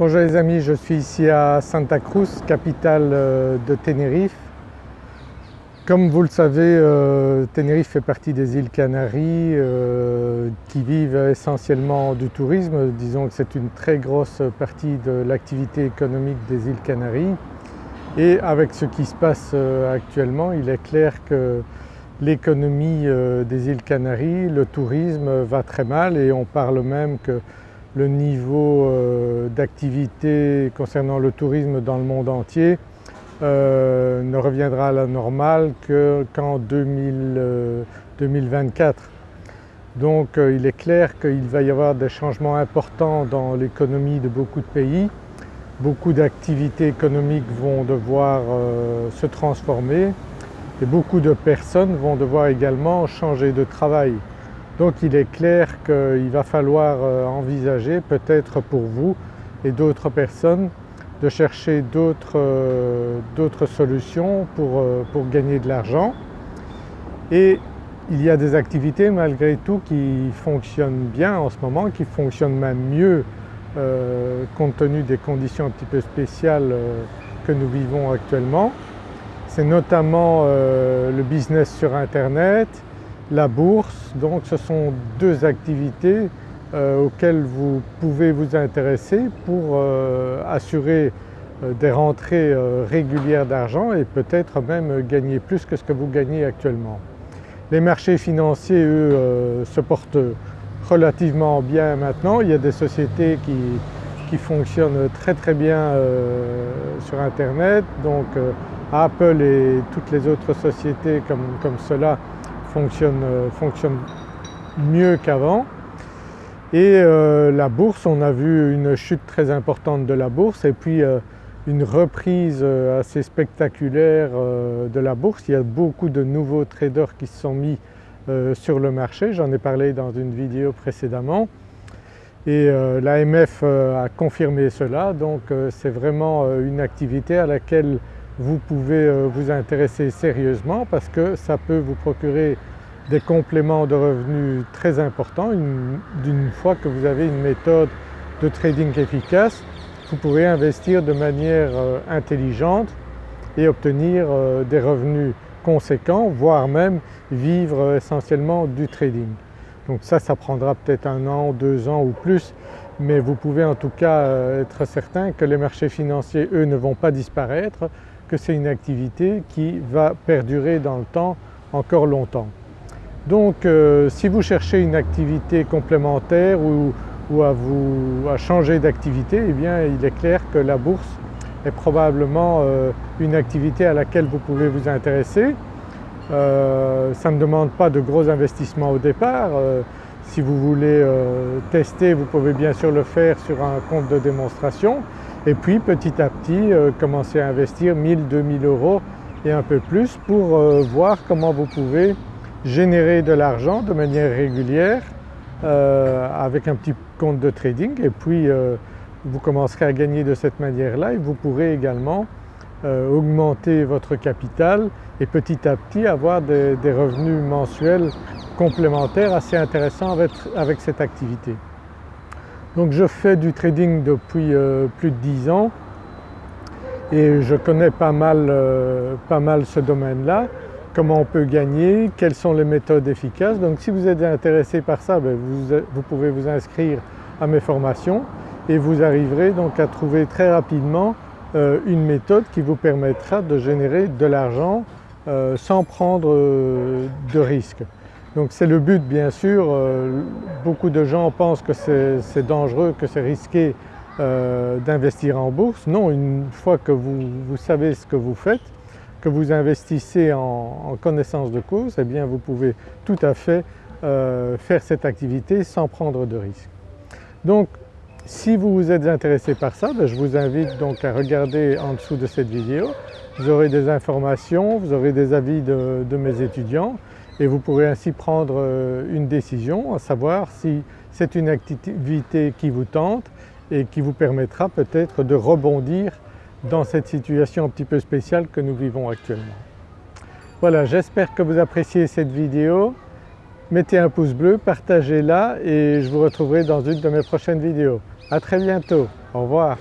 Bonjour les amis, je suis ici à Santa Cruz, capitale euh, de Tenerife. Comme vous le savez, euh, Tenerife fait partie des îles Canaries euh, qui vivent essentiellement du tourisme. Disons que c'est une très grosse partie de l'activité économique des îles Canaries. Et avec ce qui se passe actuellement, il est clair que l'économie des îles Canaries, le tourisme va très mal et on parle même que le niveau euh, d'activité concernant le tourisme dans le monde entier euh, ne reviendra à la normale qu'en 2024. Euh, Donc il est clair qu'il va y avoir des changements importants dans l'économie de beaucoup de pays. Beaucoup d'activités économiques vont devoir se transformer et beaucoup de personnes vont devoir également changer de travail. Donc il est clair qu'il va falloir euh, envisager peut-être pour vous et d'autres personnes de chercher d'autres euh, solutions euh, pour, gagner de l'argent et il y a des activités malgré tout qui fonctionnent bien en ce moment, qui fonctionnent même mieux compte tenu des conditions un petit peu spéciales que nous vivons actuellement. C'est notamment le business sur internet, la bourse. Donc ce sont deux activités euh, auxquelles vous pouvez vous intéresser pour euh, assurer euh, des rentrées régulières d'argent et peut-être même gagner plus que ce que vous gagnez actuellement. Les marchés financiers eux se portent relativement bien maintenant. Il y a des sociétés qui, fonctionnent très très bien sur internet donc Apple et toutes les autres sociétés comme, comme cela fonctionne, euh, fonctionne mieux qu'avant. Et euh, la bourse, on a vu une chute très importante de la bourse et puis euh, une reprise assez spectaculaire de la bourse. Il y a beaucoup de nouveaux traders qui se sont mis sur le marché, j'en ai parlé dans une vidéo précédemment. Et l'AMF a confirmé cela, donc c'est vraiment une activité à laquelle vous pouvez euh, vous intéresser sérieusement parce que ça peut vous procurer des compléments de revenus très importants. D'une fois que vous avez une méthode de trading efficace, vous pourrez investir de manière euh, intelligente et obtenir euh, des revenus conséquents, voire même vivre essentiellement du trading. Donc ça, ça prendra peut-être un an, deux ans ou plus, mais vous pouvez en tout cas être certain que les marchés financiers, eux, ne vont pas disparaître, que c'est une activité qui va perdurer dans le temps encore longtemps. Donc euh, si vous cherchez une activité complémentaire ou, à, vous, à changer d'activité, eh bien il est clair que la bourse est probablement euh, une activité à laquelle vous pouvez vous intéresser. Euh, ça ne demande pas de gros investissements au départ. si vous voulez tester, vous pouvez bien sûr le faire sur un compte de démonstration et puis petit à petit euh, commencer à investir 1000, 2000 euros et un peu plus pour euh, voir comment vous pouvez générer de l'argent de manière régulière euh, avec un petit compte de trading et puis vous commencerez à gagner de cette manière-là et vous pourrez également augmenter votre capital et petit à petit avoir des, revenus mensuels complémentaires assez intéressants avec cette activité. Donc je fais du trading depuis euh, plus de 10 ans et je connais pas mal, euh, pas mal ce domaine-là, comment on peut gagner, quelles sont les méthodes efficaces? Donc si vous êtes intéressé par ça, ben, vous, pouvez vous inscrire à mes formations et vous arriverez donc à trouver très rapidement euh, une méthode qui vous permettra de générer de l'argent sans prendre de risques. Donc c'est le but bien sûr, euh, beaucoup de gens pensent que c'est dangereux, que c'est risqué euh, d'investir en bourse. Non, une fois que vous, savez ce que vous faites, que vous investissez en, connaissance de cause, eh bien vous pouvez tout à fait euh, faire cette activité sans prendre de risques. Donc si vous vous êtes intéressé par ça, ben, je vous invite donc à regarder en dessous de cette vidéo. Vous aurez des informations, vous aurez des avis de mes étudiants et vous pourrez ainsi prendre euh, une décision à savoir si c'est une activité qui vous tente et qui vous permettra peut-être de rebondir dans cette situation un petit peu spéciale que nous vivons actuellement. Voilà, j'espère que vous appréciez cette vidéo. Mettez un pouce bleu, partagez-la et je vous retrouverai dans une de mes prochaines vidéos. À très bientôt, au revoir.